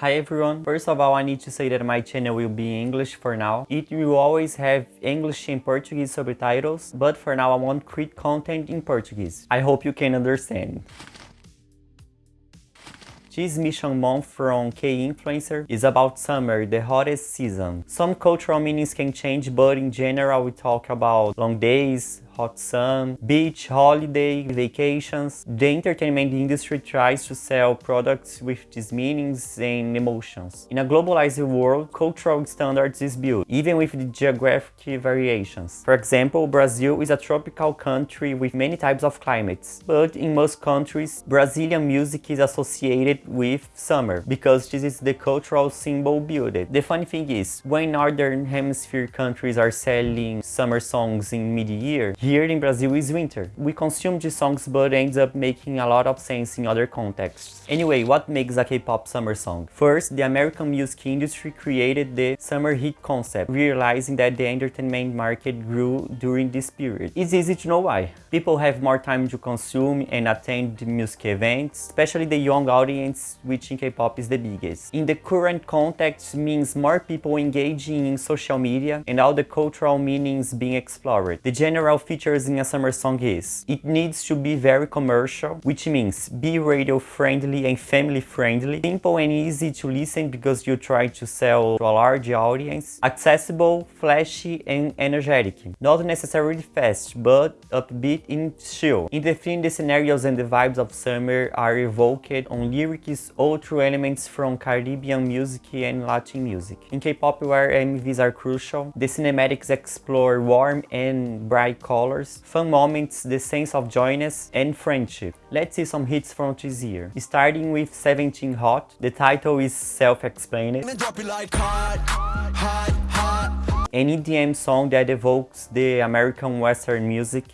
Hi everyone, first of all I need to say that my channel will be in English for now. It will always have English and Portuguese subtitles, but for now I won't create content in Portuguese. I hope you can understand. This mission month from K-Influencer is about summer, the hottest season. Some cultural meanings can change, but in general we talk about long days, hot sun, beach, holiday, vacations. The entertainment industry tries to sell products with these meanings and emotions. In a globalized world, cultural standards is built, even with the geographic variations. For example, Brazil is a tropical country with many types of climates, but in most countries, Brazilian music is associated with summer, because this is the cultural symbol built. The funny thing is, when Northern Hemisphere countries are selling summer songs in mid-year, here in Brazil is winter. We consume these songs but ends up making a lot of sense in other contexts. Anyway, what makes a K-pop summer song? First, the American music industry created the summer hit concept, realizing that the entertainment market grew during this period. It's easy to know why. People have more time to consume and attend music events, especially the young audience, which in K-pop is the biggest. In the current context means more people engaging in social media and all the cultural meanings being explored. The general features in a summer song is, it needs to be very commercial, which means be radio friendly and family friendly, simple and easy to listen because you try to sell to a large audience, accessible, flashy and energetic, not necessarily fast, but upbeat and chill. In the film, the scenarios and the vibes of summer are evoked on lyrics or through elements from Caribbean music and Latin music. In K-pop where MVs are crucial, the cinematics explore warm and bright colors colors, fun moments, the sense of joyness and friendship. Let's see some hits from this year. Starting with 17 Hot, the title is self-explained. any EDM song that evokes the American Western music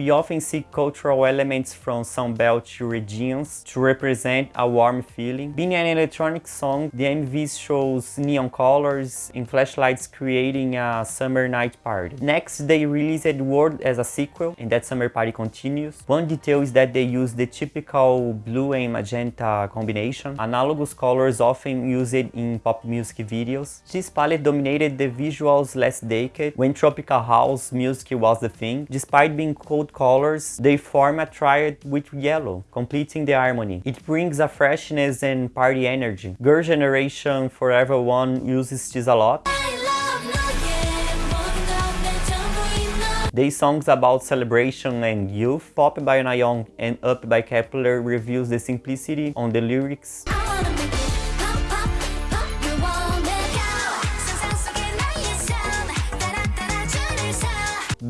we often see cultural elements from Sun Belt regions to represent a warm feeling. Being an electronic song, the MV shows neon colors and flashlights creating a summer night party. Next, they released World as a sequel, and that summer party continues. One detail is that they use the typical blue and magenta combination, analogous colors often used in pop music videos. This palette dominated the visuals last decade, when tropical house music was the thing. Despite being cold bold colors, they form a triad with yellow, completing the harmony. It brings a freshness and party energy. Girl Generation Forever One uses this a lot. They songs about celebration and youth, Pop by Nayeon and Up by Kep1er reveals the simplicity on the lyrics.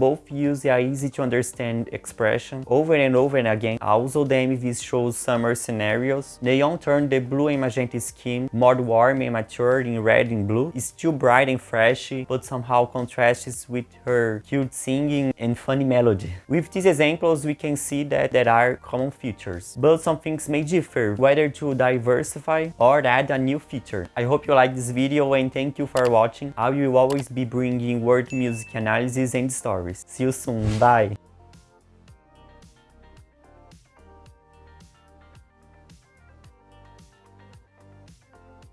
Both use a easy to understand expression over and over and again. Also, the MVs shows summer scenarios. Nayeon turned the blue and magenta skin more warm and mature in red and blue. It's still bright and fresh, but somehow contrasts with her cute singing and funny melody. With these examples, we can see that there are common features, but some things may differ, whether to diversify or add a new feature. I hope you like this video and thank you for watching. I will always be bringing world music analysis and stories. See you soon. Bye.